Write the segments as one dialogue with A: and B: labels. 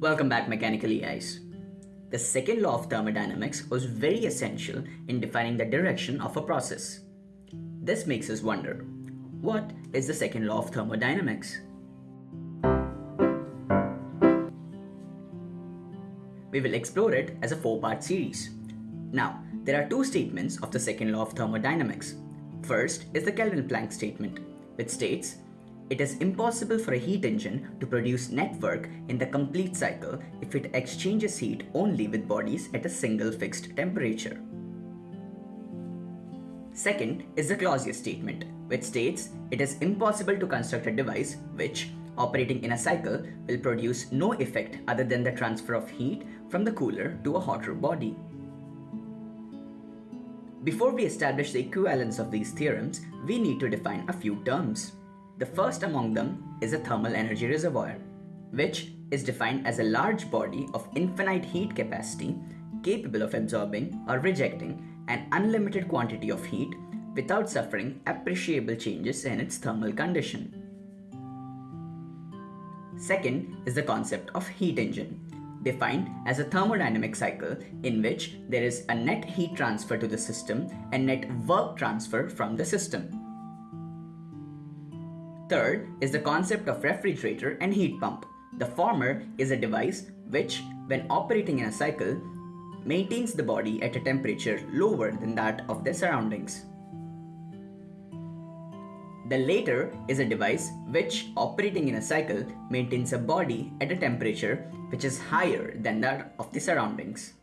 A: Welcome back Mechanical EIs. The second law of thermodynamics was very essential in defining the direction of a process. This makes us wonder, what is the second law of thermodynamics? We will explore it as a four-part series. Now, there are two statements of the second law of thermodynamics. First is the Kelvin-Planck statement, which states it is impossible for a heat engine to produce net work in the complete cycle if it exchanges heat only with bodies at a single fixed temperature. Second is the Clausius statement, which states it is impossible to construct a device which, operating in a cycle, will produce no effect other than the transfer of heat from the cooler to a hotter body. Before we establish the equivalence of these theorems, we need to define a few terms. The first among them is a thermal energy reservoir, which is defined as a large body of infinite heat capacity capable of absorbing or rejecting an unlimited quantity of heat without suffering appreciable changes in its thermal condition. Second is the concept of heat engine, defined as a thermodynamic cycle in which there is a net heat transfer to the system and net work transfer from the system. Third is the concept of refrigerator and heat pump. The former is a device which, when operating in a cycle, maintains the body at a temperature lower than that of their surroundings. The later is a device which, operating in a cycle, maintains a body at a temperature which is higher than that of the surroundings.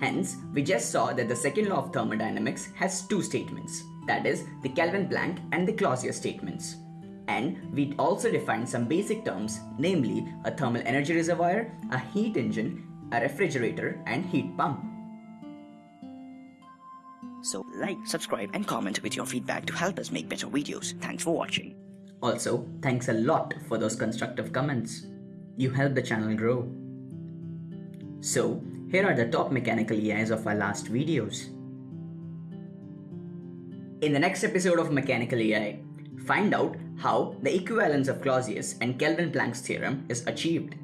A: Hence, we just saw that the second law of thermodynamics has two statements that is the Kelvin-Planck and the Clausius statements. And we also defined some basic terms, namely a thermal energy reservoir, a heat engine, a refrigerator, and heat pump.
B: So like, subscribe and comment with your feedback to help us make better videos. Thanks for watching.
A: Also, thanks a lot for those constructive comments. You help the channel grow. So, here are the top mechanical EIs of our last videos. In the next episode of Mechanical AI, find out how the equivalence of Clausius and Kelvin-Planck's theorem is achieved.